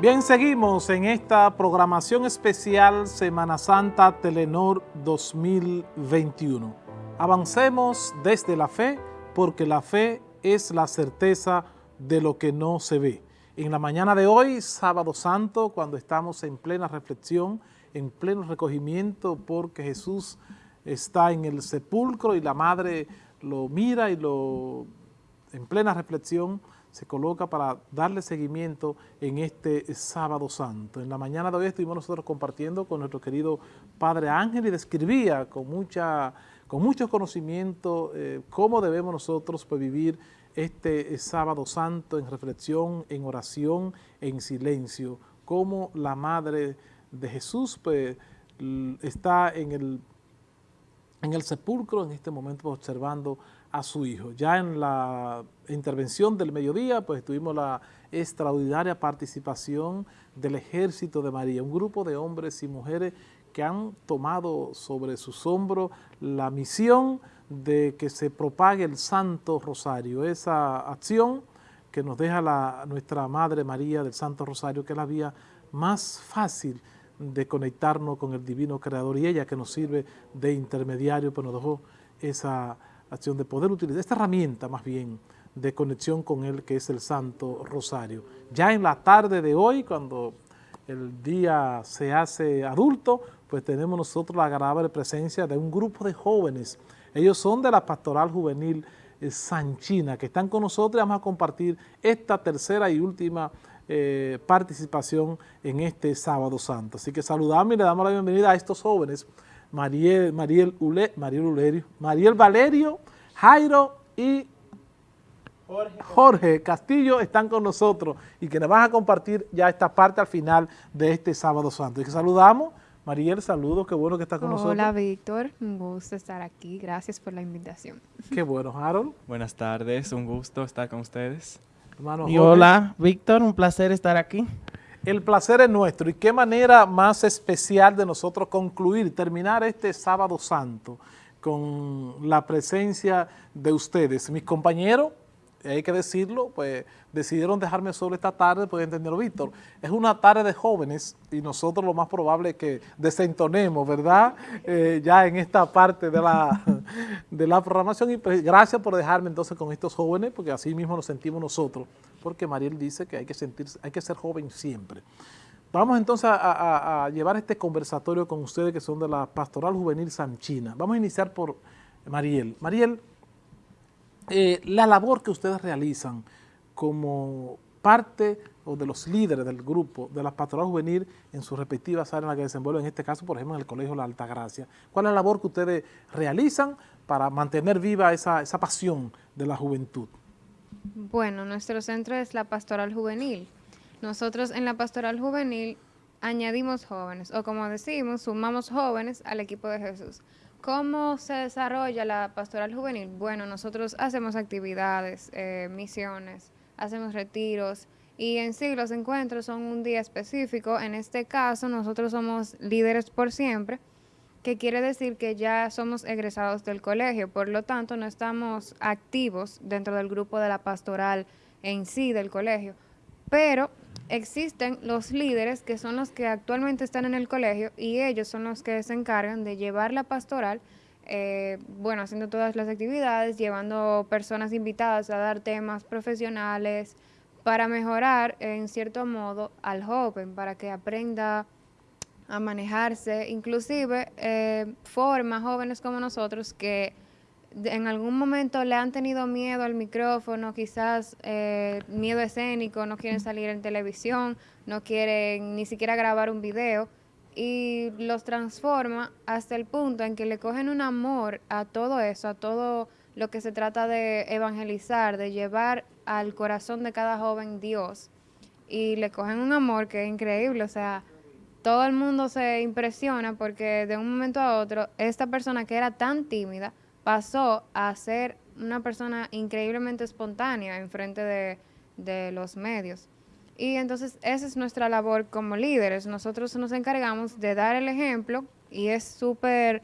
Bien, seguimos en esta programación especial Semana Santa Telenor 2021. Avancemos desde la fe, porque la fe es la certeza de lo que no se ve. En la mañana de hoy, sábado santo, cuando estamos en plena reflexión, en pleno recogimiento, porque Jesús está en el sepulcro y la madre lo mira y lo en plena reflexión, se coloca para darle seguimiento en este sábado santo. En la mañana de hoy estuvimos nosotros compartiendo con nuestro querido Padre Ángel y describía con, mucha, con mucho conocimiento eh, cómo debemos nosotros pues, vivir este sábado santo en reflexión, en oración, en silencio, cómo la Madre de Jesús pues, está en el, en el sepulcro en este momento observando a su hijo. Ya en la intervención del mediodía, pues tuvimos la extraordinaria participación del Ejército de María, un grupo de hombres y mujeres que han tomado sobre sus hombros la misión de que se propague el Santo Rosario, esa acción que nos deja nuestra Madre María del Santo Rosario, que es la vía más fácil de conectarnos con el Divino Creador y ella que nos sirve de intermediario, pues nos dejó esa acción de poder utilizar esta herramienta más bien de conexión con Él, que es el Santo Rosario. Ya en la tarde de hoy, cuando el día se hace adulto, pues tenemos nosotros la agradable presencia de un grupo de jóvenes. Ellos son de la Pastoral Juvenil eh, Sanchina, que están con nosotros y vamos a compartir esta tercera y última eh, participación en este Sábado Santo. Así que saludamos y le damos la bienvenida a estos jóvenes Mariel, Mariel, Ule, Mariel, Ulerio, Mariel Valerio, Jairo y Jorge. Castillo están con nosotros y que nos van a compartir ya esta parte al final de este Sábado Santo. Y que saludamos. Mariel, saludos, qué bueno que estás con nosotros. Hola, Víctor, un gusto estar aquí, gracias por la invitación. Qué bueno, Harold. Buenas tardes, un gusto estar con ustedes. y hola, Víctor, un placer estar aquí. El placer es nuestro. Y qué manera más especial de nosotros concluir, terminar este sábado santo con la presencia de ustedes, mis compañeros, hay que decirlo, pues decidieron dejarme solo esta tarde, puede entenderlo Víctor. Es una tarde de jóvenes y nosotros lo más probable es que desentonemos, ¿verdad? Eh, ya en esta parte de la, de la programación y pues gracias por dejarme entonces con estos jóvenes, porque así mismo nos sentimos nosotros, porque Mariel dice que hay que, sentirse, hay que ser joven siempre. Vamos entonces a, llevar este conversatorio con ustedes que son de la Pastoral Juvenil Sanchina. Vamos a iniciar por Mariel. Mariel, eh, la labor que ustedes realizan como parte o de los líderes del grupo de la pastoral juvenil en sus respectivas áreas en las que desenvuelven, en este caso, por ejemplo, en el Colegio La Altagracia. ¿Cuál es la labor que ustedes realizan para mantener viva esa, esa pasión de la juventud? Bueno, nuestro centro es la pastoral juvenil. Nosotros en la pastoral juvenil añadimos jóvenes, o como decimos, sumamos jóvenes al equipo de Jesús. ¿Cómo se desarrolla la pastoral juvenil? Bueno, nosotros hacemos actividades, eh, misiones, hacemos retiros y en sí los encuentros son un día específico. En este caso nosotros somos líderes por siempre, que quiere decir que ya somos egresados del colegio, por lo tanto no estamos activos dentro del grupo de la pastoral en sí del colegio, pero existen los líderes que son los que actualmente están en el colegio y ellos son los que se encargan de llevar la pastoral, eh, bueno, haciendo todas las actividades, llevando personas invitadas a dar temas profesionales para mejorar en cierto modo al joven, para que aprenda a manejarse, inclusive eh, forma jóvenes como nosotros que en algún momento le han tenido miedo al micrófono, quizás eh, miedo escénico, no quieren salir en televisión, no quieren ni siquiera grabar un video y los transforma hasta el punto en que le cogen un amor a todo eso, a todo lo que se trata de evangelizar, de llevar al corazón de cada joven Dios y le cogen un amor que es increíble, o sea, todo el mundo se impresiona porque de un momento a otro esta persona que era tan tímida, pasó a ser una persona increíblemente espontánea en frente de, los medios. Y entonces esa es nuestra labor como líderes. Nosotros nos encargamos de dar el ejemplo y es súper,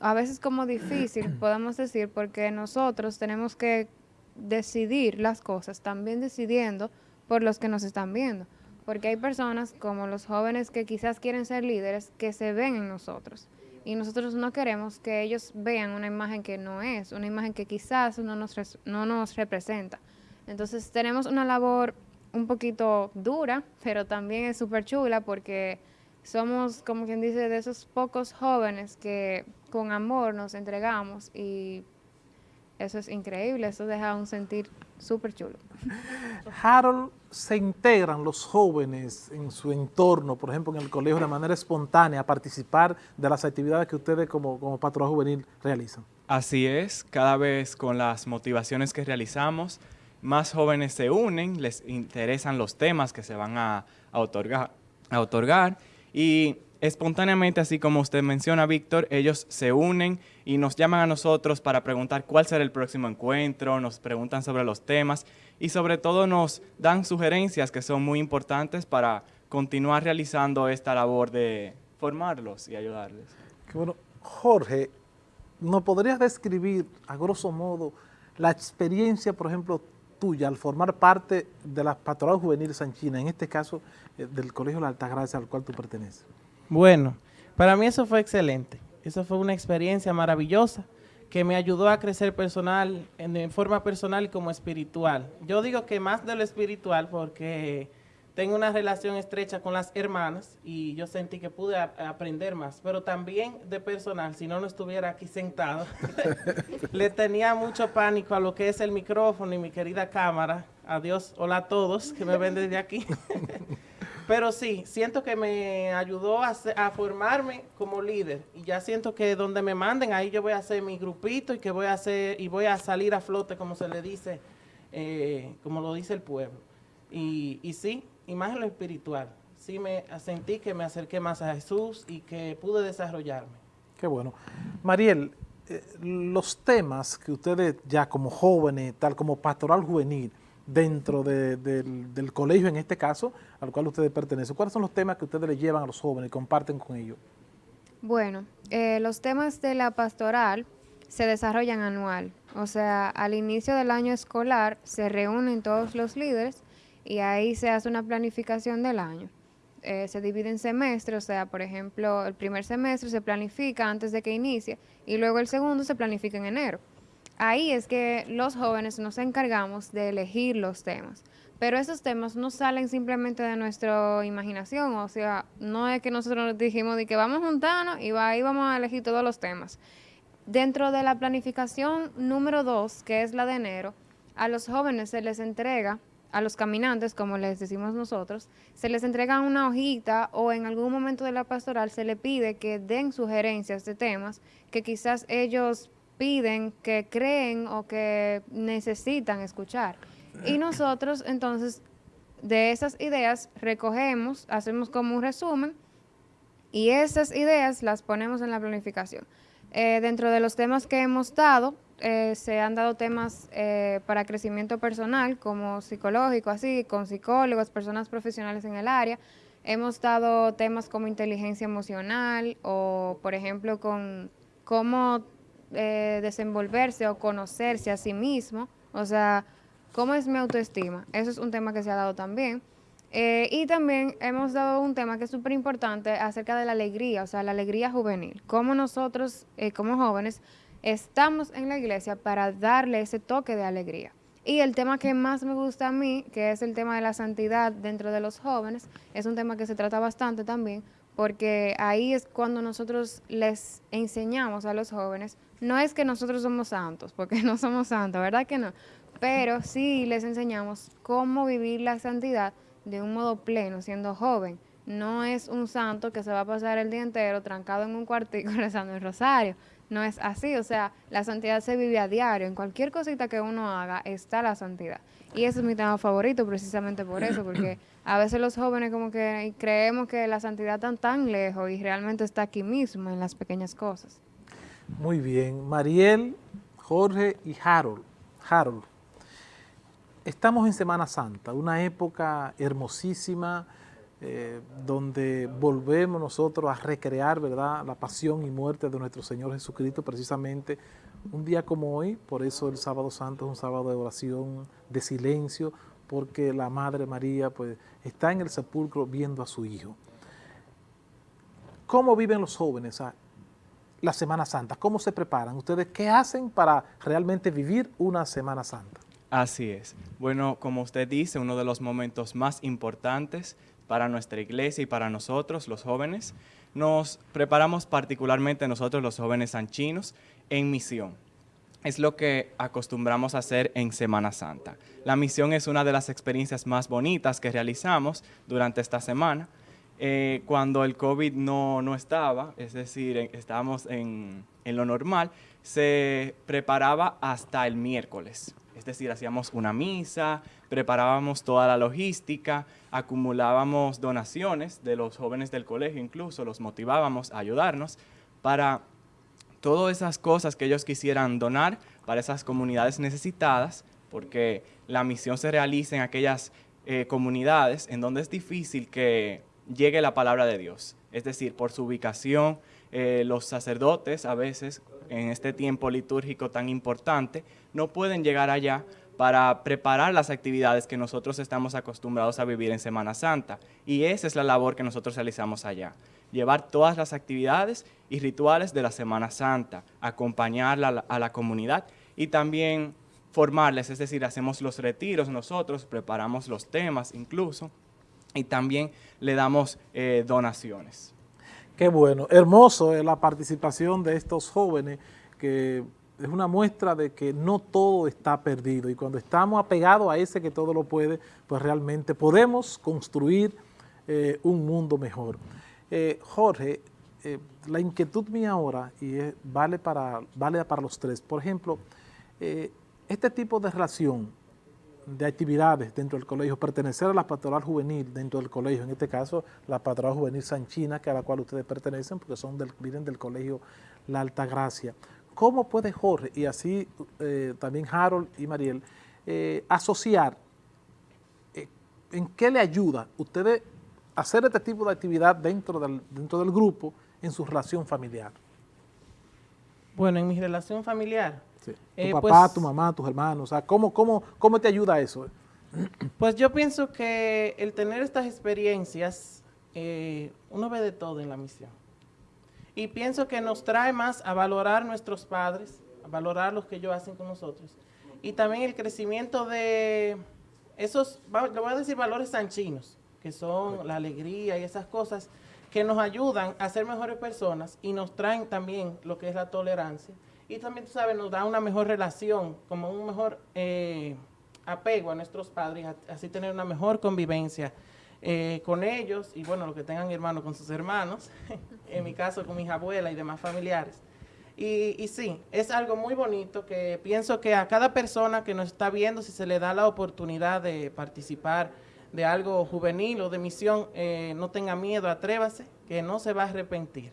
a veces como difícil, podemos decir, porque nosotros tenemos que decidir las cosas, también decidiendo por los que nos están viendo. porque hay personas como los jóvenes que quizás quieren ser líderes que se ven en nosotros y nosotros no queremos que ellos vean una imagen que no es, una imagen que quizás no nos, no nos representa. Entonces tenemos una labor un poquito dura, pero también es súper chula porque somos, como quien dice, de esos pocos jóvenes que con amor nos entregamos y eso es increíble, eso deja un sentir súper chulo. Harold, ¿se integran los jóvenes en su entorno, por ejemplo en el colegio, de manera espontánea a participar de las actividades que ustedes como, como patrón juvenil realizan? Así es, cada vez con las motivaciones que realizamos, más jóvenes se unen, les interesan los temas que se van a, otorgar, a otorgar y espontáneamente, así como usted menciona, Víctor, ellos se unen y nos llaman a nosotros para preguntar cuál será el próximo encuentro, nos preguntan sobre los temas y sobre todo nos dan sugerencias que son muy importantes para continuar realizando esta labor de formarlos y ayudarles. bueno. Jorge, ¿nos podrías describir a grosso modo la experiencia, por ejemplo, tuya al formar parte de la Pastoral Juvenil Sanchina, en este caso eh, del Colegio de la Altagracia al cual tú perteneces? Bueno, para mí eso fue excelente. Eso fue una experiencia maravillosa que me ayudó a crecer personal, en, forma personal como espiritual. Yo digo que más de lo espiritual porque tengo una relación estrecha con las hermanas y yo sentí que pude aprender más, pero también de personal, si no, no estuviera aquí sentado. Le tenía mucho pánico a lo que es el micrófono y mi querida cámara. Adiós, hola a todos que me ven desde aquí. Pero sí, siento que me ayudó a, formarme como líder y ya siento que donde me manden ahí yo voy a hacer mi grupito y que voy a hacer y voy a salir a flote como se le dice, eh, como lo dice el pueblo. Y, y sí, y más lo espiritual. Sí me sentí que me acerqué más a Jesús y que pude desarrollarme. Qué bueno. Mariel, eh, los temas que ustedes ya como jóvenes, tal como pastoral juvenil, dentro del, colegio en este caso, al cual ustedes pertenecen? ¿Cuáles son los temas que ustedes le llevan a los jóvenes y comparten con ellos? Bueno, eh, los temas de la pastoral se desarrollan anual, o sea, al inicio del año escolar se reúnen todos los líderes y ahí se hace una planificación del año. Eh, se divide en semestres, o sea, por ejemplo, el primer semestre se planifica antes de que inicie y luego el segundo se planifica en enero ahí es que los jóvenes nos encargamos de elegir los temas. Pero esos temas no salen simplemente de nuestra imaginación, o sea, no es que nosotros dijimos de que vamos juntarnos y ahí vamos a elegir todos los temas. Dentro de la planificación número dos, que es la de enero, a los jóvenes se les entrega, a los caminantes, como les decimos nosotros, se les entrega una hojita o en algún momento de la pastoral se le pide que den sugerencias de temas que quizás ellos piden, que creen o que necesitan escuchar. Y nosotros entonces de esas ideas recogemos, hacemos como un resumen y esas ideas las ponemos en la planificación. Eh, dentro de los temas que hemos dado, eh, se han dado temas eh, para crecimiento personal, como psicológico, así, con psicólogos, personas profesionales en el área. Hemos dado temas como inteligencia emocional o, por ejemplo, con cómo eh, desenvolverse o conocerse a sí mismo, o sea, cómo es mi autoestima, eso es un tema que se ha dado también. Eh, y también hemos dado un tema que es súper importante acerca de la alegría, o sea, la alegría juvenil, cómo nosotros eh, como jóvenes estamos en la iglesia para darle ese toque de alegría. Y el tema que más me gusta a mí, que es el tema de la santidad dentro de los jóvenes, es un tema que se trata bastante también, porque ahí es cuando nosotros les enseñamos a los jóvenes, no es que nosotros somos santos, porque no somos santos, ¿verdad que no? Pero sí les enseñamos cómo vivir la santidad de un modo pleno, siendo joven. No es un santo que se va a pasar el día entero trancado en un cuartico rezando el rosario. No es así, o sea, la santidad se vive a diario. En cualquier cosita que uno haga está la santidad. Y ese es mi tema favorito precisamente por eso, porque a veces los jóvenes como que creemos que la santidad está tan lejos y realmente está aquí mismo en las pequeñas cosas. Muy bien. Mariel, Jorge y Harold. Harold, estamos en Semana Santa, una época hermosísima eh, donde volvemos nosotros a recrear ¿verdad? la pasión y muerte de nuestro Señor Jesucristo precisamente un día como hoy, por eso el sábado santo es un sábado de oración, de silencio, porque la Madre María pues, está en el sepulcro viendo a su hijo. ¿Cómo viven los jóvenes ah, la Semana Santa? ¿Cómo se preparan? ¿Ustedes qué hacen para realmente vivir una Semana Santa? Así es. Bueno, como usted dice, uno de los momentos más importantes para nuestra iglesia y para nosotros, los jóvenes, nos preparamos particularmente nosotros, los jóvenes sanchinos, en misión. Es lo que acostumbramos a hacer en Semana Santa. La misión es una de las experiencias más bonitas que realizamos durante esta semana. Eh, cuando el COVID no, no, estaba, es decir, estábamos en, en lo normal, se preparaba hasta el miércoles. Es decir, hacíamos una misa, preparábamos toda la logística, acumulábamos donaciones de los jóvenes del colegio, incluso los motivábamos a ayudarnos para todas esas cosas que ellos quisieran donar para esas comunidades necesitadas, porque la misión se realiza en aquellas eh, comunidades en donde es difícil que llegue la palabra de Dios. Es decir, por su ubicación, eh, los sacerdotes a veces en este tiempo litúrgico tan importante no pueden llegar allá para preparar las actividades que nosotros estamos acostumbrados a vivir en Semana Santa. Y esa es la labor que nosotros realizamos allá. Llevar todas las actividades y rituales de la Semana Santa, acompañarla a la, comunidad y también formarles, es decir, hacemos los retiros nosotros, preparamos los temas incluso, y también le damos eh, donaciones. Qué bueno, hermoso la participación de estos jóvenes que es una muestra de que no todo está perdido y cuando estamos apegados a ese que todo lo puede, pues realmente podemos construir eh, un mundo mejor. Eh, Jorge, eh, la inquietud mía ahora, y vale, para, vale para los tres, por ejemplo, este tipo de relación de actividades dentro del colegio, pertenecer a la pastoral juvenil dentro del colegio, en este caso la pastoral juvenil Sanchina, que a la cual ustedes pertenecen, porque son del, vienen del colegio La Alta Gracia. ¿Cómo puede Jorge, y así eh, también Harold y Mariel, eh, asociar, eh, en qué le ayuda ustedes hacer este tipo de actividad dentro del, dentro del grupo en su relación familiar? Bueno, en mi relación familiar, tu papá, pues tu mamá, tus hermanos, o sea, ¿cómo, cómo, cómo te ayuda eso? Pues yo pienso que el tener estas experiencias, uno ve de todo en la misión. Y pienso que nos trae más a valorar nuestros padres, a valorar los que ellos hacen con nosotros. Y también el crecimiento de esos, le voy a decir valores sanchinos, que son la alegría y esas cosas que nos ayudan a ser mejores personas y nos traen también lo que es la tolerancia. Y también, tú sabes, nos da una mejor relación, como un mejor eh, apego a nuestros padres, así tener una mejor convivencia eh, con ellos y bueno, los que tengan hermanos con sus hermanos, en mi caso con mis abuelas y demás familiares. Y, y, sí, es algo muy bonito que pienso que a cada persona que nos está viendo, si se le da la oportunidad de participar de algo juvenil o de misión, eh, no tenga miedo, atrévase, que no se va a arrepentir.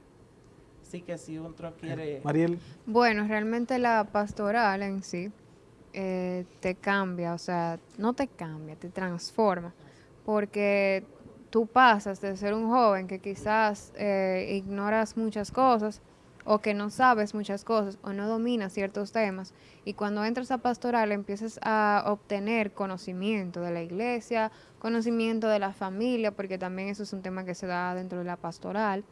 Así que si otro quiere... Mariel. Bueno, realmente la pastoral en sí eh, te cambia, o sea, no te cambia, te transforma, porque tú pasas de ser un joven que quizás eh, ignoras muchas cosas o que no sabes muchas cosas o no dominas ciertos temas y cuando entras a pastoral empiezas a obtener conocimiento de la iglesia, conocimiento de la familia, porque también eso es un tema que se da dentro de la pastoral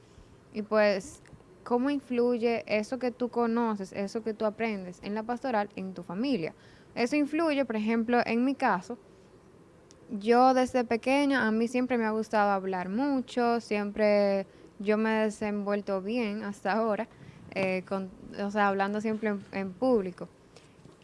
y pues cómo influye eso que tú conoces, eso que tú aprendes en la pastoral en tu familia. Eso influye, por ejemplo, en mi caso, yo desde pequeña a mí siempre me ha gustado hablar mucho, siempre yo me he desenvuelto bien hasta ahora, eh, con, o sea, hablando siempre en, público.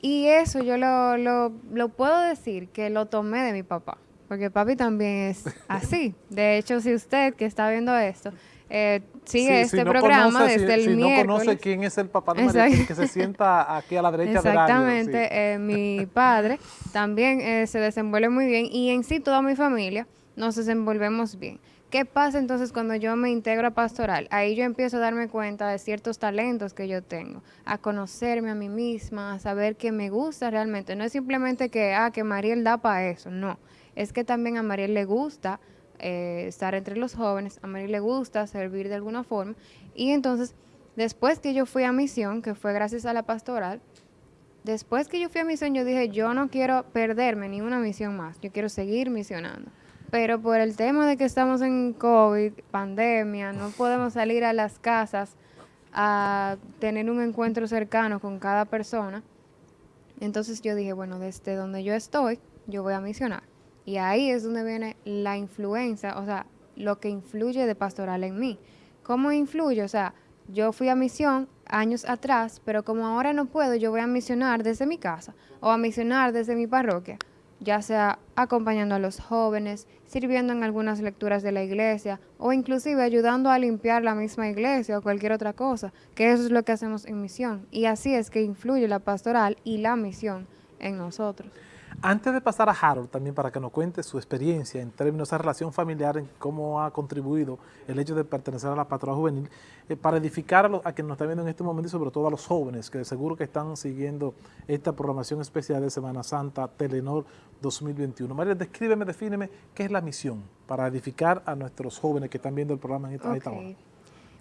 Y eso yo lo, lo, lo puedo decir que lo tomé de mi papá, porque papi también es así. De hecho, si usted que está viendo esto, eh, sigue este programa desde el si miércoles. no conoce quién es el papá de María, que se sienta aquí a la derecha Exactamente, del eh, mi padre también eh, se desenvuelve muy bien y en sí toda mi familia nos desenvolvemos bien. ¿Qué pasa entonces cuando yo me integro a pastoral? Ahí yo empiezo a darme cuenta de ciertos talentos que yo tengo, a conocerme a mí misma, a saber que me gusta realmente. No es simplemente que, ah, que Mariel da para eso, no. Es que también a Mariel le gusta eh, estar entre los jóvenes, a Mary le gusta servir de alguna forma. Y entonces, después que yo fui a misión, que fue gracias a la pastoral, después que yo fui a misión, yo dije, yo no quiero perderme ni una misión más, yo quiero seguir misionando. Pero por el tema de que estamos en COVID, pandemia, no podemos salir a las casas a tener un encuentro cercano con cada persona. Entonces yo dije, bueno, desde donde yo estoy, yo voy a misionar. Y ahí es donde viene la influencia, o sea, lo que influye de pastoral en mí. ¿Cómo influye? O sea, yo fui a misión años atrás, pero como ahora no puedo, yo voy a misionar desde mi casa o a misionar desde mi parroquia, ya sea acompañando a los jóvenes, sirviendo en algunas lecturas de la iglesia o inclusive ayudando a limpiar la misma iglesia o cualquier otra cosa, que eso es lo que hacemos en misión. Y así es que influye la pastoral y la misión en nosotros. Antes de pasar a Harold, también para que nos cuente su experiencia en términos de relación familiar, en cómo ha contribuido el hecho de pertenecer a la pastoral juvenil, eh, para edificar a, los, a quienes nos están viendo en este momento y sobre todo a los jóvenes, que seguro que están siguiendo esta programación especial de Semana Santa Telenor 2021. María, descríbeme, defíneme qué es la misión para edificar a nuestros jóvenes que están viendo el programa en esta, esta hora.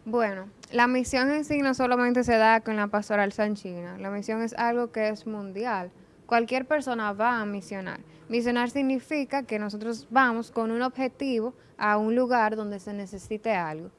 Bueno, la misión en sí no solamente se da con la pastoral sanchina, la misión es algo que es mundial cualquier persona va a misionar. Misionar significa que nosotros vamos con un objetivo a un lugar donde se necesite algo.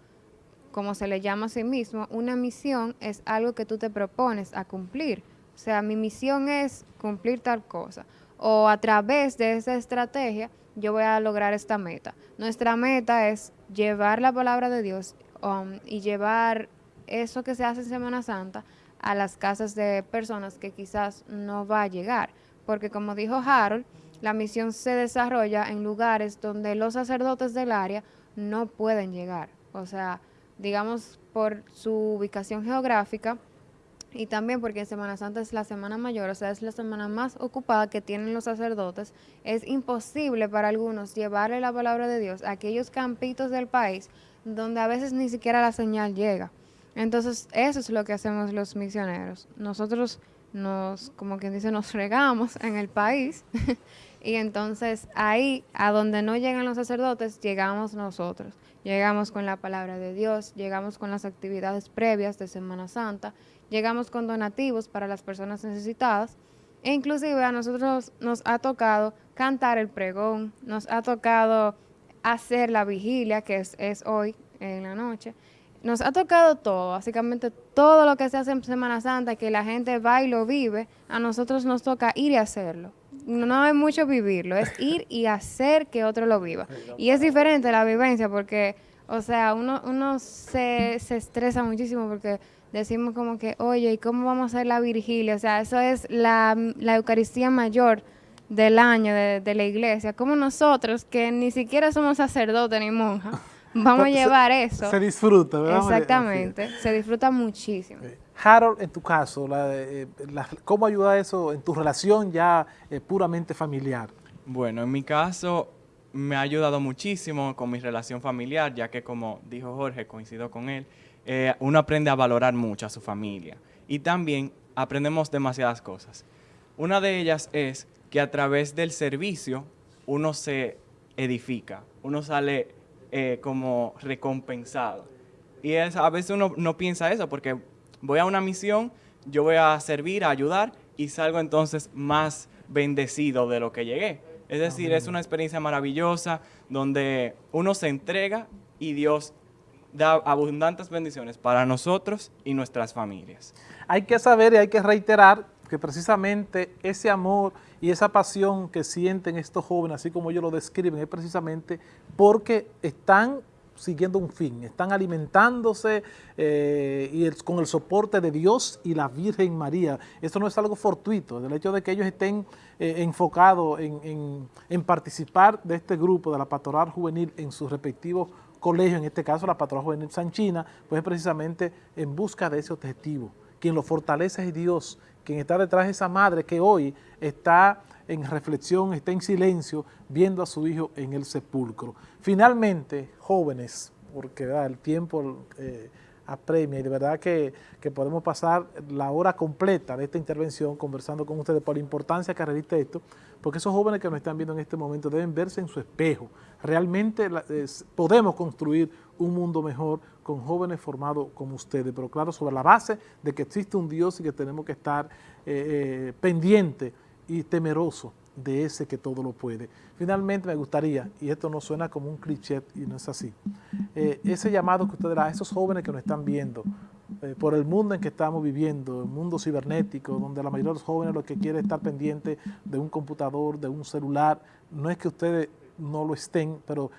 Como se le llama a sí mismo, una misión es algo que tú te propones a cumplir. O sea, mi misión es cumplir tal cosa. O a través de esa estrategia yo voy a lograr esta meta. Nuestra meta es llevar la palabra de Dios um, y llevar eso que se hace en Semana Santa a las casas de personas que quizás no va a llegar. Porque como dijo Harold, la misión se desarrolla en lugares donde los sacerdotes del área no pueden llegar. O sea, digamos por su ubicación geográfica y también porque Semana Santa es la semana mayor, o sea, es la semana más ocupada que tienen los sacerdotes, es imposible para algunos llevarle la palabra de Dios a aquellos campitos del país donde a veces ni siquiera la señal llega. Entonces, eso es lo que hacemos los misioneros. Nosotros nos, como quien dice, nos regamos en el país y entonces ahí, a donde no llegan los sacerdotes, llegamos nosotros. Llegamos con la palabra de Dios, llegamos con las actividades previas de Semana Santa, llegamos con donativos para las personas necesitadas e inclusive a nosotros nos ha tocado cantar el pregón, nos ha tocado hacer la vigilia, que es, es hoy en la noche, nos ha tocado todo, básicamente todo lo que se hace en Semana Santa, que la gente va y lo vive, a nosotros nos toca ir y hacerlo. No hay mucho vivirlo, es ir y hacer que otro lo viva. Y es diferente la vivencia porque, o sea, uno, uno se, se estresa muchísimo porque decimos como que, oye, ¿y cómo vamos a hacer la Virgilia? O sea, eso es la, la Eucaristía mayor del año de, de la iglesia. Como nosotros, que ni siquiera somos sacerdotes ni monjas, Vamos a llevar eso. Se disfruta, ¿verdad? Exactamente, se disfruta muchísimo. Harold, en tu caso, eh, ¿cómo ayuda eso en tu relación ya eh, puramente familiar? Bueno, en mi caso me ha ayudado muchísimo con mi relación familiar, ya que como dijo Jorge, coincido con él, eh, uno aprende a valorar mucho a su familia y también aprendemos demasiadas cosas. Una de ellas es que a través del servicio uno se edifica, uno sale eh, como recompensado. Y es, a veces uno no piensa eso porque voy a una misión, yo voy a servir, a ayudar y salgo entonces más bendecido de lo que llegué. Es decir, es una experiencia maravillosa donde uno se entrega y Dios da abundantes bendiciones para nosotros y nuestras familias. Hay que saber y hay que reiterar que precisamente ese amor y esa pasión que sienten estos jóvenes, así como ellos lo describen, es precisamente porque están siguiendo un fin, están alimentándose eh, y con el soporte de Dios y la Virgen María. Esto no es algo fortuito, el hecho de que ellos estén eh, enfocados en, en, participar de este grupo de la pastoral juvenil en sus respectivos colegios, en este caso la pastoral juvenil Sanchina, pues es precisamente en busca de ese objetivo. Quien lo fortalece es Dios quien está detrás de esa madre que hoy está en reflexión, está en silencio, viendo a su hijo en el sepulcro. Finalmente, jóvenes, porque el tiempo eh, apremia y de verdad que, que, podemos pasar la hora completa de esta intervención conversando con ustedes por la importancia que reviste esto, porque esos jóvenes que nos están viendo en este momento deben verse en su espejo, realmente podemos construir un mundo mejor con jóvenes formados como ustedes, pero claro, sobre la base de que existe un Dios y que tenemos que estar eh, eh, pendientes y temerosos de ese que todo lo puede. Finalmente me gustaría, y esto no suena como un cliché y no es así, eh, ese llamado que ustedes a esos jóvenes que nos están viendo, eh, por el mundo en que estamos viviendo, el mundo cibernético, donde la mayoría de los jóvenes lo que quiere estar pendiente de un computador, de un celular, no es que ustedes no lo estén, pero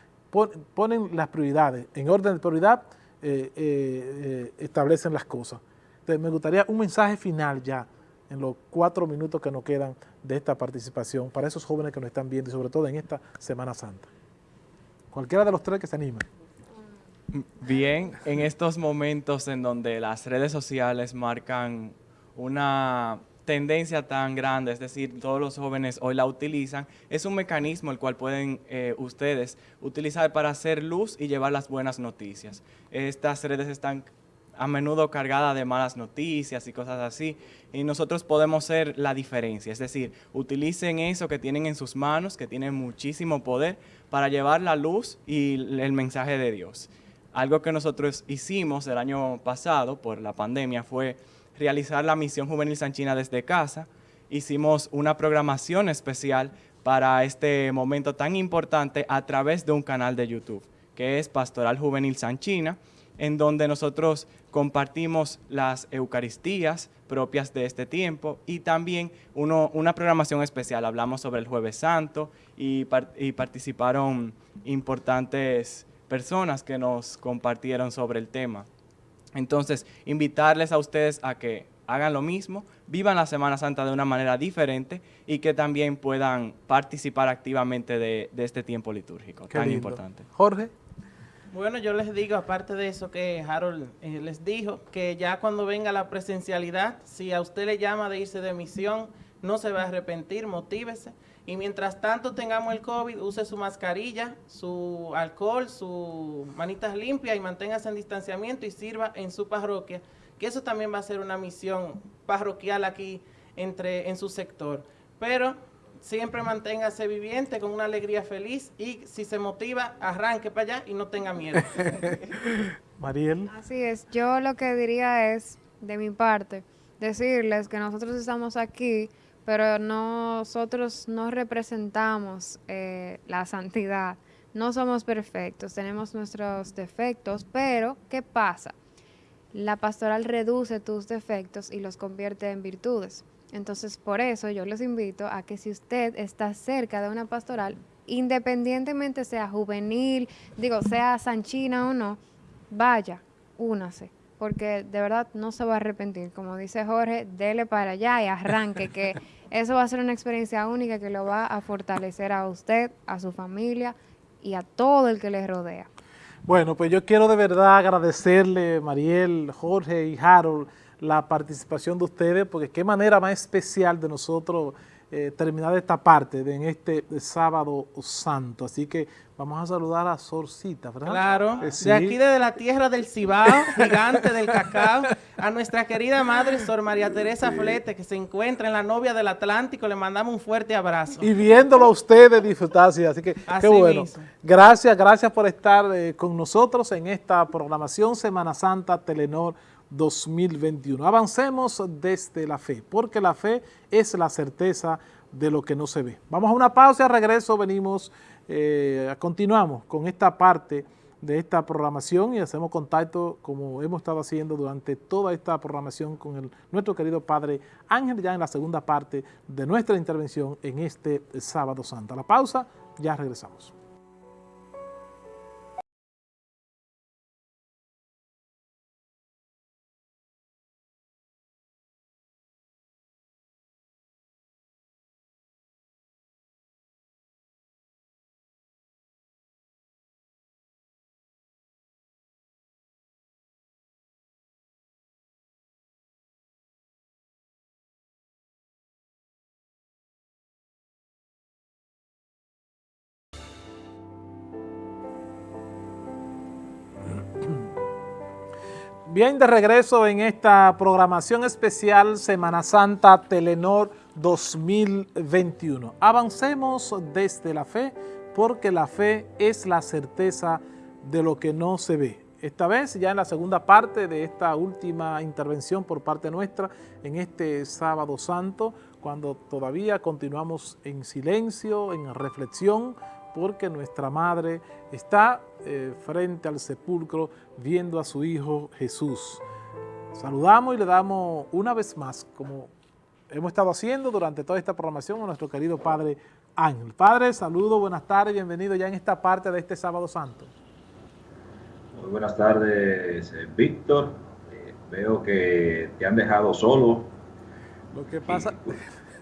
ponen las prioridades, en orden de prioridad eh, establecen las cosas. Entonces me gustaría un mensaje final ya, en los cuatro minutos que nos quedan de esta participación para esos jóvenes que nos están viendo y sobre todo en esta Semana Santa. Cualquiera de los tres que se anime. Bien, en estos momentos en donde las redes sociales marcan una tendencia tan grande, es decir, todos los jóvenes hoy la utilizan, es un mecanismo el cual pueden eh, ustedes utilizar para hacer luz y llevar las buenas noticias. Estas redes están a menudo cargada de malas noticias y cosas así, y nosotros podemos ser la diferencia, es decir, utilicen eso que tienen en sus manos, que tienen muchísimo poder, para llevar la luz y el mensaje de Dios. Algo que nosotros hicimos el año pasado por la pandemia fue realizar la misión juvenil sanchina desde casa, hicimos una programación especial para este momento tan importante a través de un canal de YouTube, que es Pastoral Juvenil Sanchina, en donde nosotros compartimos las Eucaristías propias de este tiempo y también una programación especial. Hablamos sobre el Jueves Santo y, participaron importantes personas que nos compartieron sobre el tema. Entonces, invitarles a ustedes a que hagan lo mismo, vivan la Semana Santa de una manera diferente y que también puedan participar activamente de, este tiempo litúrgico tan importante. Jorge. Bueno, yo les digo, aparte de eso que Harold eh, les dijo, que ya cuando venga la presencialidad, si a usted le llama de irse de misión, no se va a arrepentir, motívese. Y mientras tanto tengamos el COVID, use su mascarilla, su alcohol, sus manitas limpias y manténgase en distanciamiento y sirva en su parroquia, que eso también va a ser una misión parroquial aquí entre en su sector. Pero siempre manténgase viviente con una alegría feliz y si se motiva, arranque para allá y no tenga miedo. Mariel. Así es, yo lo que diría es, de mi parte, decirles que nosotros estamos aquí, pero nosotros no representamos eh, la santidad. No somos perfectos, tenemos nuestros defectos, pero ¿qué pasa? La pastoral reduce tus defectos y los convierte en virtudes. Entonces, por eso yo les invito a que si usted está cerca de una pastoral, independientemente sea juvenil, digo, sea sanchina o no, vaya, únase, porque de verdad no se va a arrepentir. Como dice Jorge, dele para allá y arranque, que eso va a ser una experiencia única que lo va a fortalecer a usted, a su familia y a todo el que le rodea. Bueno, pues yo quiero de verdad agradecerle, Mariel, Jorge y Harold, la participación de ustedes, porque qué manera más especial de nosotros eh, terminar esta parte de, en este sábado santo. Así que vamos a saludar a Sorcita, ¿verdad? Claro, eh, de aquí desde la tierra del Cibao, gigante del cacao, a nuestra querida madre Sor María Teresa Flete, que se encuentra en la novia del Atlántico, le mandamos un fuerte abrazo. Y viéndolo a ustedes disfrutar, así que qué bueno. Gracias, gracias por estar eh, con nosotros en esta programación Semana Santa Telenor 2021. Avancemos desde la fe, porque la fe es la certeza de lo que no se ve. Vamos a una pausa y al regreso venimos, eh, continuamos con esta parte de esta programación y hacemos contacto como hemos estado haciendo durante toda esta programación con nuestro querido Padre Ángel ya en la segunda parte de nuestra intervención en este Sábado Santo. la pausa, ya regresamos. Bien, de regreso en esta programación especial Semana Santa Telenor 2021. Avancemos desde la fe porque la fe es la certeza de lo que no se ve. Esta vez ya en la segunda parte de esta última intervención por parte nuestra en este sábado santo, cuando todavía continuamos en silencio, en reflexión, porque nuestra madre está eh, frente al sepulcro viendo a su hijo Jesús. Saludamos y le damos una vez más, como hemos estado haciendo durante toda esta programación, a nuestro querido Padre Ángel. Padre, saludo, buenas tardes, bienvenido ya en esta parte de este sábado santo. Muy buenas tardes, eh, Víctor. Eh, veo que te han dejado solo. Lo que pasa...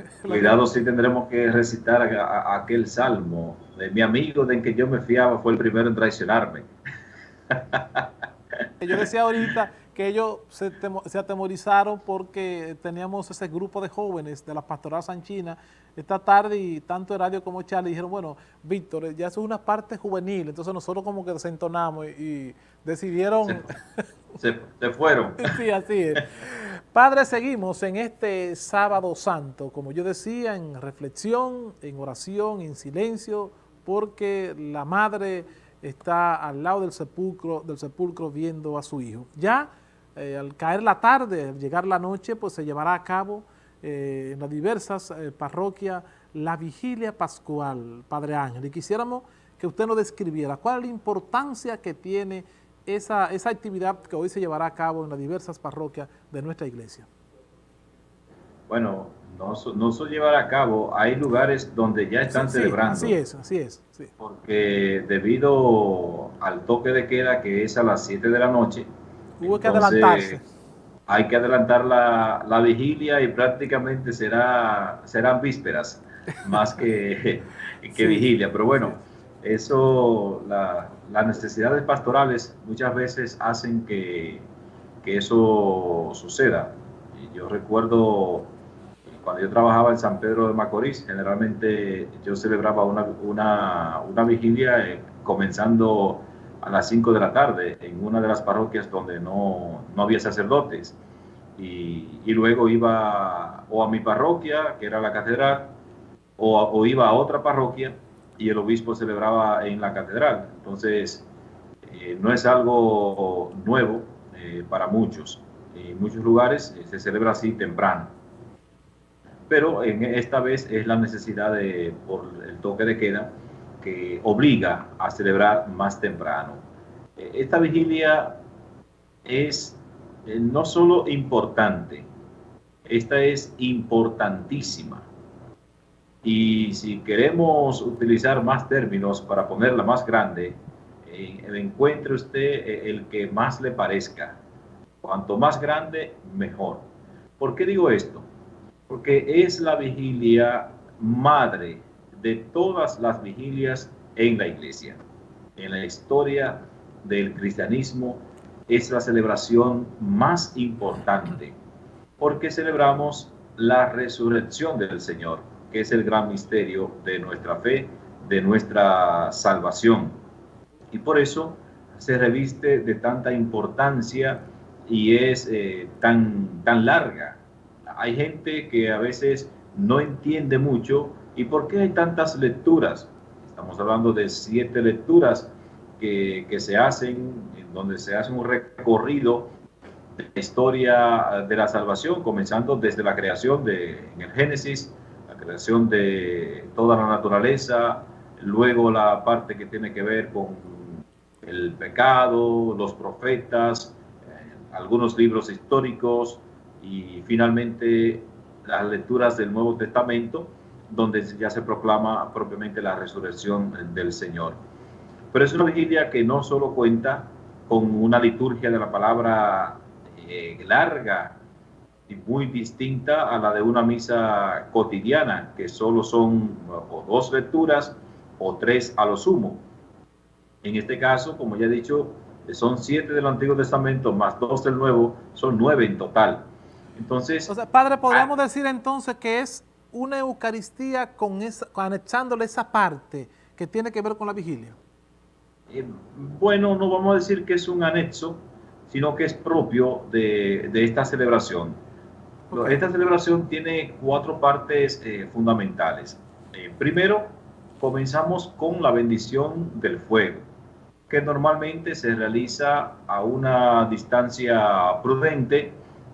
cuidado si tendremos que recitar aquel salmo. De mi amigo de que yo me fiaba fue el primero en traicionarme. yo decía ahorita que ellos se, atemorizaron porque teníamos ese grupo de jóvenes de la pastoral sanchina esta tarde y tanto Radio como Charlie dijeron, bueno, Víctor, ya eso es una parte juvenil, entonces nosotros como que desentonamos y, decidieron... Se, se, fueron. sí, así es. Padre, seguimos en este sábado santo, como yo decía, en reflexión, en oración, en silencio, porque la madre está al lado del sepulcro, del sepulcro viendo a su hijo. Ya eh, al caer la tarde, al llegar la noche, pues se llevará a cabo eh, en las diversas eh, parroquias la vigilia pascual, Padre Ángel. Y quisiéramos que usted nos describiera cuál es la importancia que tiene esa, esa actividad que hoy se llevará a cabo en las diversas parroquias de nuestra iglesia. Bueno, no, no se llevará a cabo, hay lugares donde ya están celebrando. así es, así es. Porque debido al toque de queda que es a las 7 de la noche, Hubo que adelantarse. Hay que adelantar la, la, vigilia y prácticamente será, serán vísperas más que, que vigilia. Pero bueno, eso, la, las necesidades pastorales muchas veces hacen que, que eso suceda. Yo recuerdo cuando yo trabajaba en San Pedro de Macorís, generalmente yo celebraba una, una, una vigilia eh, comenzando a las 5 de la tarde en una de las parroquias donde no, no había sacerdotes. Y, y, luego iba o a mi parroquia, que era la catedral, o, o, iba a otra parroquia y el obispo celebraba en la catedral. Entonces, eh, no es algo nuevo eh, para muchos. En muchos lugares eh, se celebra así temprano. Pero en esta vez es la necesidad de, por el toque de queda, que obliga a celebrar más temprano. Esta vigilia es no solo importante, esta es importantísima. Y si queremos utilizar más términos para ponerla más grande, eh, encuentre usted el que más le parezca. Cuanto más grande, mejor. ¿Por qué digo esto? Porque es la vigilia madre de todas las vigilias en la iglesia. En la historia del cristianismo es la celebración más importante porque celebramos la resurrección del Señor, que es el gran misterio de nuestra fe, de nuestra salvación. Y por eso se reviste de tanta importancia y es eh, tan, tan larga. Hay gente que a veces no entiende mucho ¿Y por qué hay tantas lecturas? Estamos hablando de siete lecturas que, que se hacen, en donde se hace un recorrido de la historia de la salvación, comenzando desde la creación de, en el Génesis, la creación de toda la naturaleza, luego la parte que tiene que ver con el pecado, los profetas, eh, algunos libros históricos y finalmente las lecturas del Nuevo Testamento, donde ya se proclama propiamente la resurrección del Señor. Pero es una vigilia que no solo cuenta con una liturgia de la palabra eh, larga muy distinta a la de una misa cotidiana, que solo son o dos lecturas o tres a lo sumo. En este caso, como ya he dicho, son siete del Antiguo Testamento más dos del Nuevo, son nueve en total. Entonces, o sea, padre, podríamos ah, decir entonces que es una Eucaristía con esa, anexándole esa parte que tiene que ver con la vigilia? Eh, bueno, no vamos a decir que es un anexo, sino que es propio de, esta celebración. Esta celebración tiene cuatro partes eh, fundamentales. Eh, primero, comenzamos con la bendición del fuego, que normalmente se realiza a una distancia prudente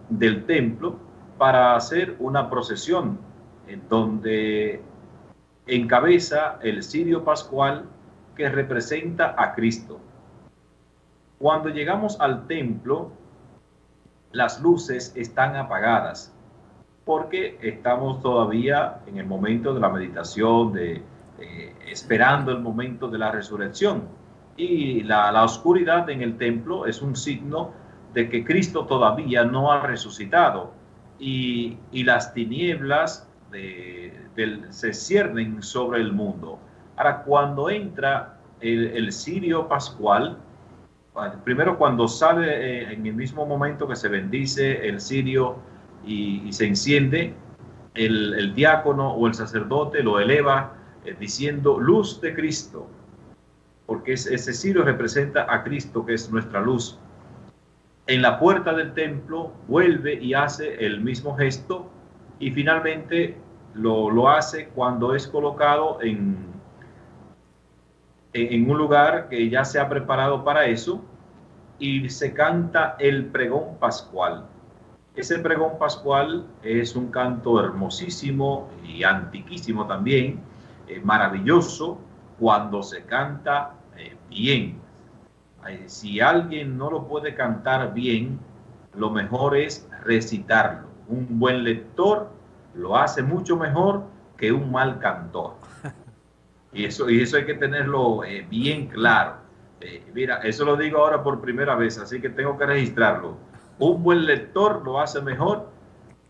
del templo para hacer una procesión en donde encabeza el cirio pascual que representa a Cristo. Cuando llegamos al templo, las luces están apagadas porque estamos todavía en el momento de la meditación, de, esperando el momento de la resurrección. Y la, oscuridad en el templo es un signo de que Cristo todavía no ha resucitado y, y las tinieblas se ciernen sobre el mundo. Ahora, cuando entra el, el cirio pascual, primero cuando sale eh, en el mismo momento que se bendice el cirio y, se enciende, el, diácono o el sacerdote lo eleva eh, diciendo luz de Cristo, porque ese cirio representa a Cristo que es nuestra luz. En la puerta del templo vuelve y hace el mismo gesto y finalmente lo, hace cuando es colocado en un lugar que ya se ha preparado para eso y se canta el pregón pascual. Ese pregón pascual es un canto hermosísimo y antiquísimo también, eh, maravilloso cuando se canta eh, bien. si alguien no lo puede cantar bien, lo mejor es recitarlo. Un buen lector lo hace mucho mejor que un mal cantor. Y eso, y eso hay que tenerlo eh, bien claro. Eh, mira, eso lo digo ahora por primera vez, así que tengo que registrarlo. Un buen lector lo hace mejor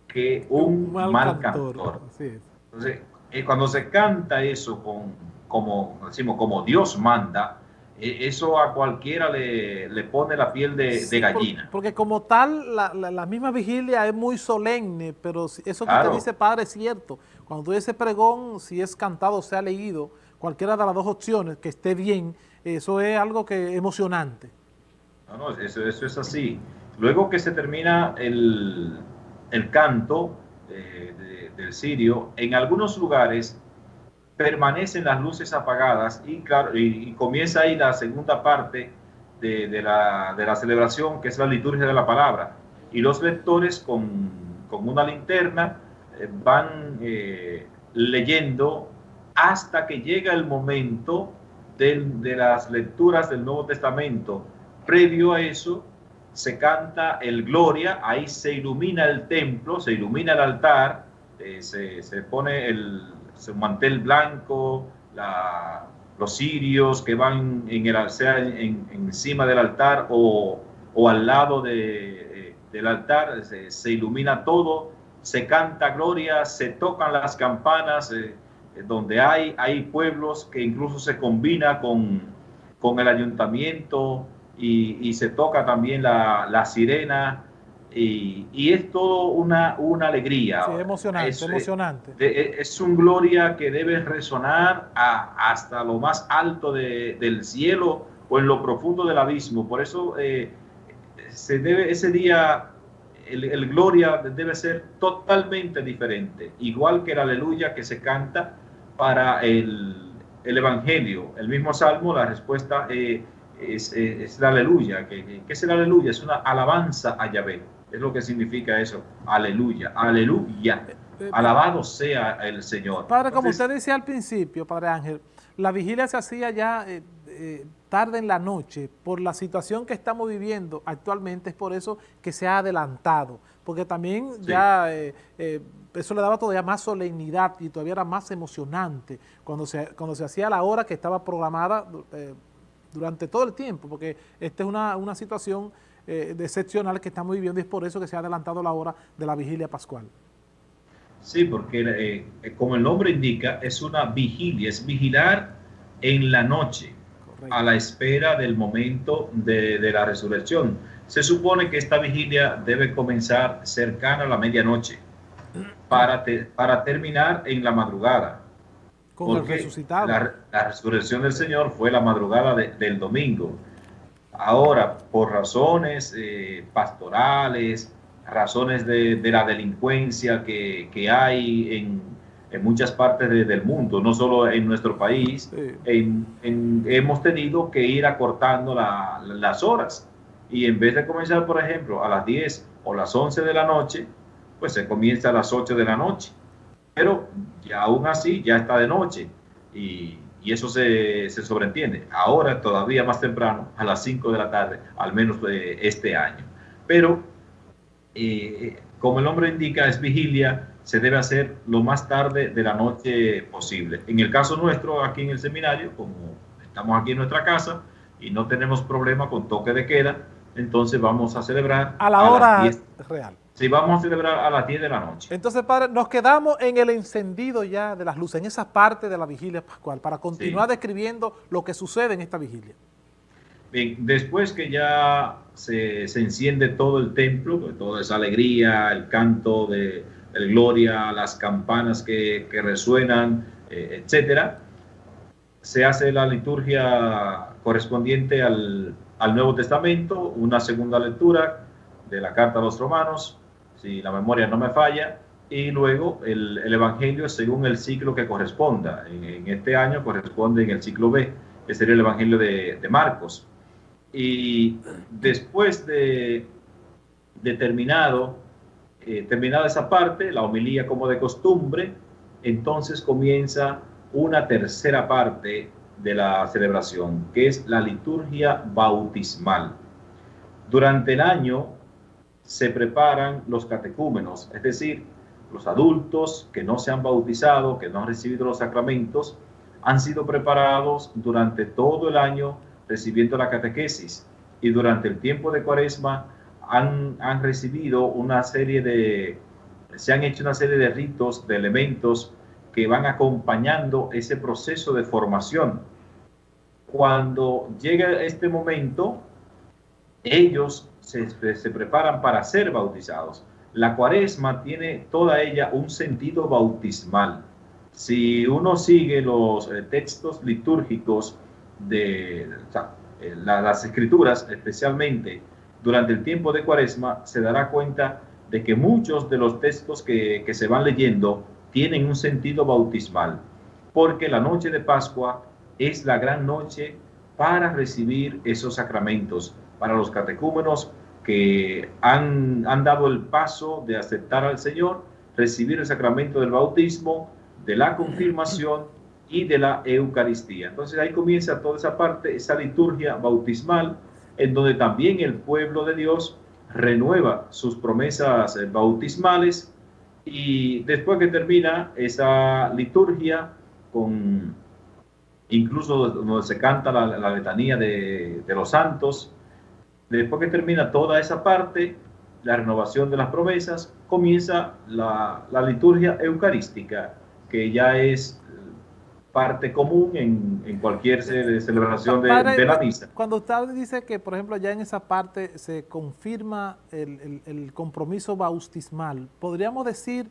que un, mal, cantor. Entonces, eh, cuando se canta eso con, como decimos, como Dios manda, eso a cualquiera le, le, pone la piel de, de gallina. porque como tal, la, la, misma vigilia es muy solemne, pero eso que te dice padre es cierto. Cuando tú ese pregón, si es cantado o sea leído, cualquiera de las dos opciones, que esté bien, eso es algo que emocionante. No, no, eso, eso es así. Luego que se termina el, el canto eh, del sirio, en algunos lugares permanecen las luces apagadas y, claro, y, comienza ahí la segunda parte de, de, la, de, la, celebración, que es la liturgia de la palabra. Y los lectores con, con una linterna eh, van eh, leyendo hasta que llega el momento de, las lecturas del Nuevo Testamento. Previo a eso, se canta el Gloria, ahí se ilumina el templo, se ilumina el altar, eh, se, se, pone el mantel blanco, la, los cirios que van en el, sea en, encima del altar o, o al lado de, eh, del altar, se, ilumina todo, se canta gloria, se tocan las campanas, eh, donde hay, hay pueblos que incluso se combina con, con el ayuntamiento y, y, se toca también la, la sirena y, y, es todo una, una alegría. Sí, emocionante, es, emocionante. Es, es, un gloria que debe resonar a, hasta lo más alto de, del cielo o en lo profundo del abismo. Por eso eh, se debe ese día el, el, gloria debe ser totalmente diferente, igual que el aleluya que se canta para el, el Evangelio. El mismo Salmo, la respuesta eh, es, es, la aleluya. ¿Qué, ¿Qué es el aleluya? Es una alabanza a Yahvé. Es lo que significa eso. Aleluya, aleluya. Eh, eh, Alabado sea el Señor. Padre, como usted decía al principio, Padre Ángel, la vigilia se hacía ya eh, eh, tarde en la noche. Por la situación que estamos viviendo actualmente, es por eso que se ha adelantado. Porque también sí. ya... Eh, eso le daba todavía más solemnidad y todavía era más emocionante cuando se, cuando se hacía la hora que estaba programada eh, durante todo el tiempo, porque esta es una, una situación eh, excepcional que estamos viviendo y es por eso que se ha adelantado la hora de la vigilia pascual. Sí, porque eh, como el nombre indica, es una vigilia, es vigilar en la noche. A la espera del momento de, de la resurrección. Se supone que esta vigilia debe comenzar cercana a la medianoche para, te, para terminar en la madrugada. Con el resucitado. La, la, resurrección del Señor fue la madrugada de, del domingo. Ahora, por razones eh, pastorales, razones de, de, la delincuencia que, que hay en, en muchas partes del mundo, no solo en nuestro país, hemos tenido que ir acortando las horas. Y en vez de comenzar, por ejemplo, a las 10 o las 11 de la noche, pues se comienza a las 8 de la noche. Pero ya aún así ya está de noche y, y eso se, se, sobreentiende. Ahora todavía más temprano, a las 5 de la tarde, al menos de este año. Pero eh, como el nombre indica, es vigilia se debe hacer lo más tarde de la noche posible. En el caso nuestro, aquí en el seminario, como estamos aquí en nuestra casa y no tenemos problema con toque de queda, entonces vamos a celebrar a la hora real. Sí, vamos a celebrar a las 10 de la noche. Entonces, padre, nos quedamos en el encendido ya de las luces, en esa parte de la vigilia pascual, para continuar describiendo lo que sucede en esta vigilia. Bien, después que ya se, se enciende todo el templo, toda esa alegría, el canto de el gloria, las campanas que, resuenan, eh, etcétera. Se hace la liturgia correspondiente al, Nuevo Testamento, una segunda lectura de la carta a los romanos, si la memoria no me falla, y luego el, Evangelio según el ciclo que corresponda. En, este año corresponde en el ciclo B, que sería el Evangelio de, de Marcos. Y después de determinado eh, terminada esa parte, la homilía como de costumbre, entonces comienza una tercera parte de la celebración, que es la liturgia bautismal. Durante el año se preparan los catecúmenos, es decir, los adultos que no se han bautizado, que no han recibido los sacramentos, han sido preparados durante todo el año recibiendo la catequesis y durante el tiempo de cuaresma han, recibido una serie de, se han hecho una serie de ritos, de elementos que van acompañando ese proceso de formación. Cuando llega este momento, ellos se, preparan para ser bautizados. La cuaresma tiene toda ella un sentido bautismal. Si uno sigue los eh, textos litúrgicos de eh, las escrituras, especialmente durante el tiempo de cuaresma se dará cuenta de que muchos de los textos que, se van leyendo tienen un sentido bautismal, porque la noche de Pascua es la gran noche para recibir esos sacramentos, para los catecúmenos que han, han dado el paso de aceptar al Señor, recibir el sacramento del bautismo, de la confirmación y de la Eucaristía. Entonces ahí comienza toda esa parte, esa liturgia bautismal, en donde también el pueblo de Dios renueva sus promesas eh, bautismales. Y después que termina esa liturgia con incluso donde se canta la, letanía de, los santos, después que termina toda esa parte, la renovación de las promesas, comienza la, la liturgia eucarística, que ya es parte común en, en cualquier celebración de, de, la misa. Cuando usted dice que, por ejemplo, ya en esa parte se confirma el, el, el, compromiso bautismal, podríamos decir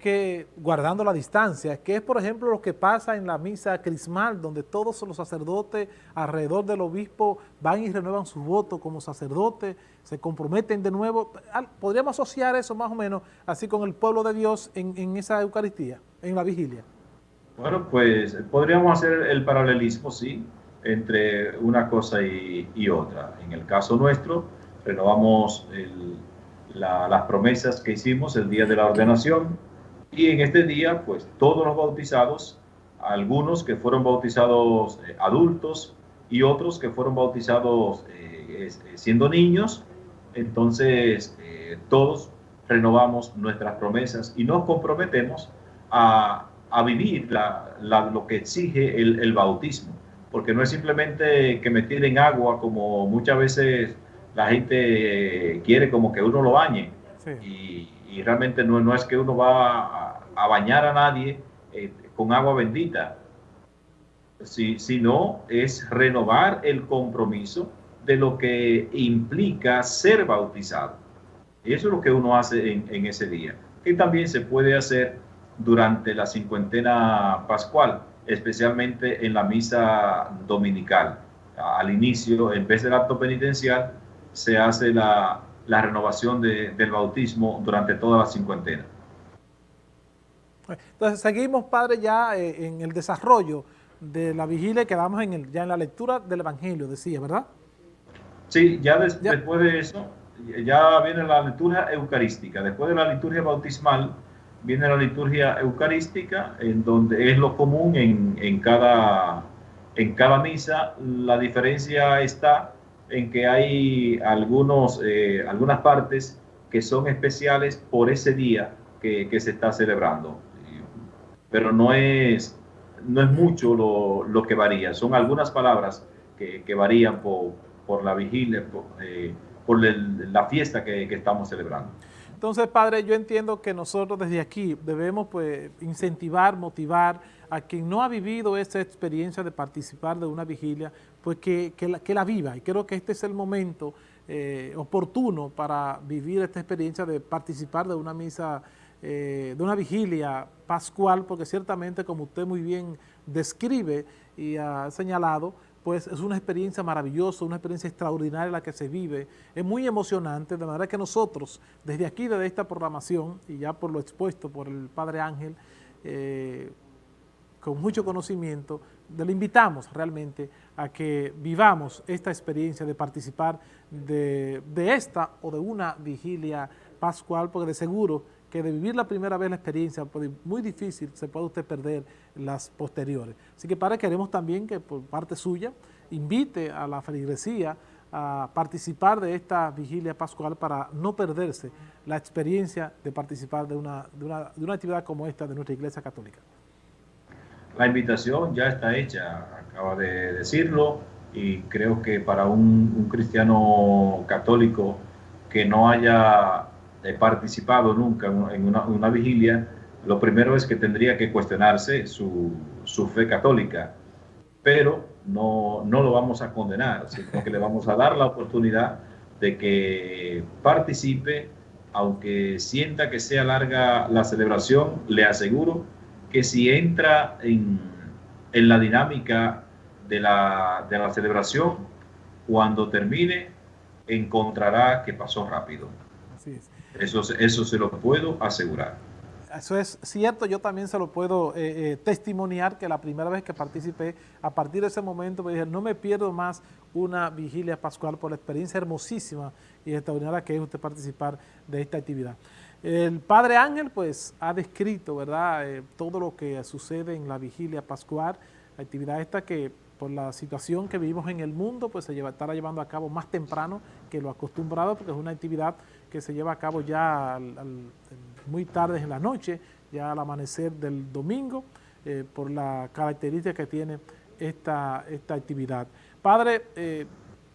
que, guardando la distancia, que es, por ejemplo, lo que pasa en la misa crismal, donde todos los sacerdotes alrededor del obispo van y renuevan su voto como sacerdote, se comprometen de nuevo. ¿Podríamos asociar eso más o menos así con el pueblo de Dios en, en esa Eucaristía, en la vigilia? Bueno, pues podríamos hacer el paralelismo, sí, entre una cosa y, otra. En el caso nuestro, renovamos las promesas que hicimos el día de la ordenación y en este día, pues todos los bautizados, algunos que fueron bautizados eh, adultos y otros que fueron bautizados eh, eh, siendo niños, entonces todos renovamos nuestras promesas y nos comprometemos a a vivir lo que exige el, bautismo, porque no es simplemente que me tiren agua como muchas veces la gente quiere como que uno lo bañe. Y, realmente no, no, es que uno va a, bañar a nadie eh, con agua bendita, sino es renovar el compromiso de lo que implica ser bautizado. Y eso es lo que uno hace en, en ese día, que también se puede hacer durante la cincuentena pascual, especialmente en la misa dominical. Al inicio, en vez del acto penitencial, se hace la, renovación del bautismo durante toda la cincuentena. Entonces seguimos, Padre, ya eh, en el desarrollo de la vigilia, quedamos en el, ya en la lectura del Evangelio, decía, ¿verdad? Sí, ya, después de eso, ya viene la liturgia eucarística. Después de la liturgia bautismal, viene la liturgia eucarística, en donde es lo común en, en, cada, en cada misa. La diferencia está en que hay algunos, eh, algunas partes que son especiales por ese día que, se está celebrando. Pero no es, no es mucho lo, lo que varía, son algunas palabras que, que varían por, por, la vigilia, por, eh, por la fiesta que, que estamos celebrando. Entonces, Padre, yo entiendo que nosotros desde aquí debemos pues, incentivar, motivar a quien no ha vivido esa experiencia de participar de una vigilia, pues que, que, la, viva. Y creo que este es el momento eh, oportuno para vivir esta experiencia de participar de una misa, eh, de una vigilia pascual, porque ciertamente, como usted muy bien describe y ha señalado, pues es una experiencia maravillosa, una experiencia extraordinaria la que se vive, es muy emocionante, de manera que nosotros, desde aquí, desde esta programación, y ya por lo expuesto por el Padre Ángel, eh, con mucho conocimiento, le invitamos realmente a que vivamos esta experiencia de participar de, de esta o de una vigilia pascual, porque de seguro que de vivir la primera vez la experiencia, pues muy difícil se puede usted perder las posteriores. Así que para queremos también que por parte suya invite a la feligresía a participar de esta vigilia pascual para no perderse la experiencia de participar de una, de una, de una actividad como esta de nuestra Iglesia Católica. La invitación ya está hecha, acaba de decirlo, y creo que para un, un cristiano católico que no haya he participado nunca en una, vigilia, lo primero es que tendría que cuestionarse su, su fe católica, pero no, no, lo vamos a condenar, sino que le vamos a dar la oportunidad de que participe, aunque sienta que sea larga la celebración, le aseguro que si entra en, en la dinámica de la, de la celebración, cuando termine, encontrará que pasó rápido. Así es. Eso, eso se lo puedo asegurar. Eso es cierto, yo también se lo puedo eh, eh, testimoniar que la primera vez que participé, a partir de ese momento me dije, no me pierdo más una vigilia pascual por la experiencia hermosísima y extraordinaria que es usted participar de esta actividad. El Padre Ángel pues ha descrito, ¿verdad?, eh, todo lo que sucede en la vigilia pascual, actividad esta que por la situación que vivimos en el mundo, pues se lleva, estará llevando a cabo más temprano que lo acostumbrado, porque es una actividad que se lleva a cabo ya muy tarde en la noche, ya al amanecer del domingo, eh, por la característica que tiene esta, esta actividad. Padre, eh,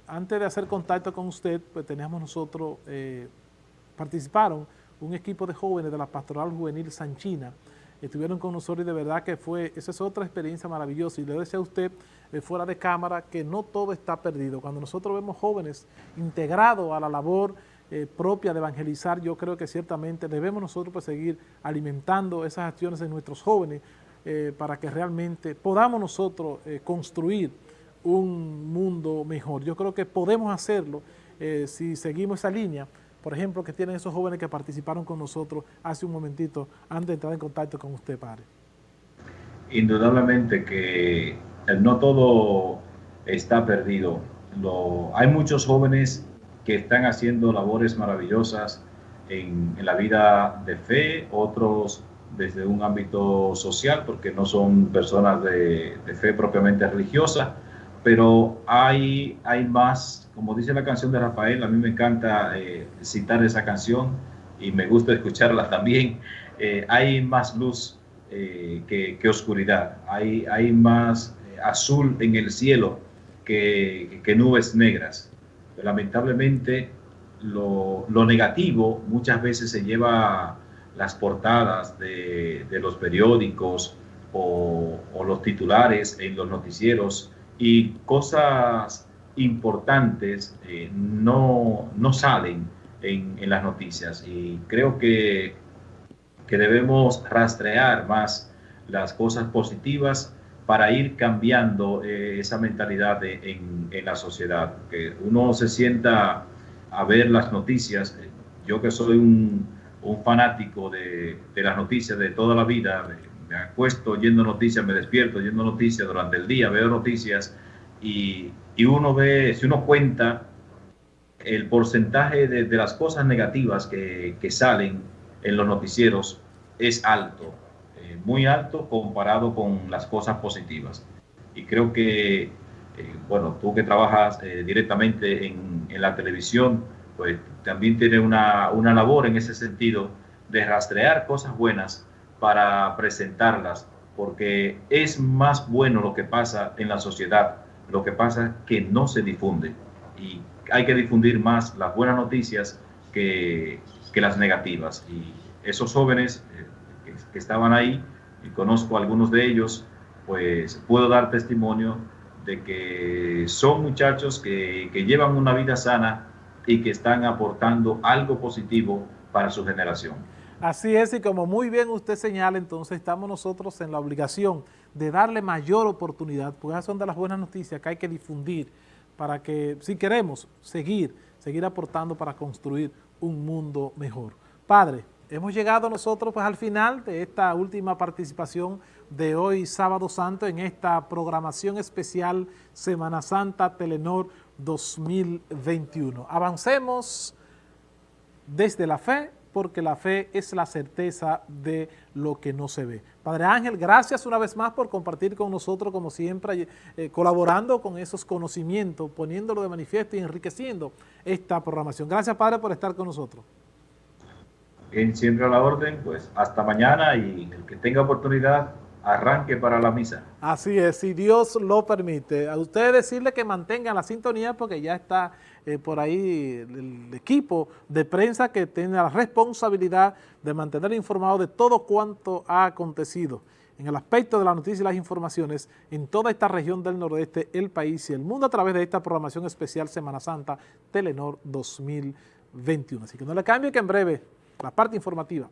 antes de hacer contacto con usted, pues teníamos nosotros, eh, participaron un equipo de jóvenes de la Pastoral Juvenil Sanchina, estuvieron con nosotros y de verdad que fue, esa es otra experiencia maravillosa y le decía a usted fuera de cámara que no todo está perdido. Cuando nosotros vemos jóvenes integrados a la labor eh, propia de evangelizar, yo creo que ciertamente debemos nosotros pues, seguir alimentando esas acciones en nuestros jóvenes eh, para que realmente podamos nosotros eh, construir un mundo mejor. Yo creo que podemos hacerlo si seguimos esa línea, por ejemplo, que tienen esos jóvenes que participaron con nosotros hace un momentito antes de entrar en contacto con usted, padre. Indudablemente que no todo está perdido. Lo, hay muchos jóvenes que están haciendo labores maravillosas en, la vida de fe, otros desde un ámbito social, porque no son personas de, fe propiamente religiosa, pero hay, hay más, como dice la canción de Rafael, a mí me encanta eh, citar esa canción y me gusta escucharla también, eh, hay más luz eh, que, oscuridad, hay, hay más azul en el cielo que nubes negras lamentablemente lo, lo, negativo muchas veces se lleva las portadas de, de los periódicos o, los titulares en los noticieros y cosas importantes eh, no, no, salen en, en, las noticias. Y creo que, que debemos rastrear más las cosas positivas para ir cambiando eh, esa mentalidad de, en, la sociedad. Que uno se sienta a ver las noticias, yo que soy un, fanático de, las noticias de toda la vida. Me acuesto oyendo noticias, me despierto oyendo noticias durante el día, veo noticias y, y uno ve, si uno cuenta el porcentaje de, las cosas negativas que, salen en los noticieros es alto, eh, muy alto comparado con las cosas positivas. Y creo que, eh, bueno, tú que trabajas eh, directamente en, en la televisión, pues también tiene una, una labor en ese sentido de rastrear cosas buenas para presentarlas, porque es más bueno lo que pasa en la sociedad, lo que pasa que no se difunde y hay que difundir más las buenas noticias que, que las negativas. Y esos jóvenes eh, que, estaban ahí, y conozco a algunos de ellos, pues puedo dar testimonio de que son muchachos que, que llevan una vida sana, y que están aportando algo positivo para su generación. Así es, y como muy bien usted señala, entonces estamos nosotros en la obligación de darle mayor oportunidad, porque esas son de las buenas noticias que hay que difundir para que, si queremos, seguir, seguir aportando para construir un mundo mejor. Padre, hemos llegado nosotros pues al final de esta última participación de hoy, Sábado Santo, en esta programación especial Semana Santa Telenor 2021. Avancemos desde la fe, porque la fe es la certeza de lo que no se ve. Padre Ángel, gracias una vez más por compartir con nosotros, como siempre, eh, colaborando con esos conocimientos, poniéndolo de manifiesto y enriqueciendo esta programación. Gracias, Padre, por estar con nosotros. Bien, siempre a la orden, pues hasta mañana y el que tenga oportunidad, arranque para la misa. Así es, si Dios lo permite. A ustedes decirle que mantengan la sintonía porque ya está eh, por ahí el, equipo de prensa que tiene la responsabilidad de mantener informado de todo cuanto ha acontecido en el aspecto de la noticia y las informaciones en toda esta región del nordeste, el país y el mundo a través de esta programación especial Semana Santa Telenor 2021. Así que no le cambie que en breve la parte informativa.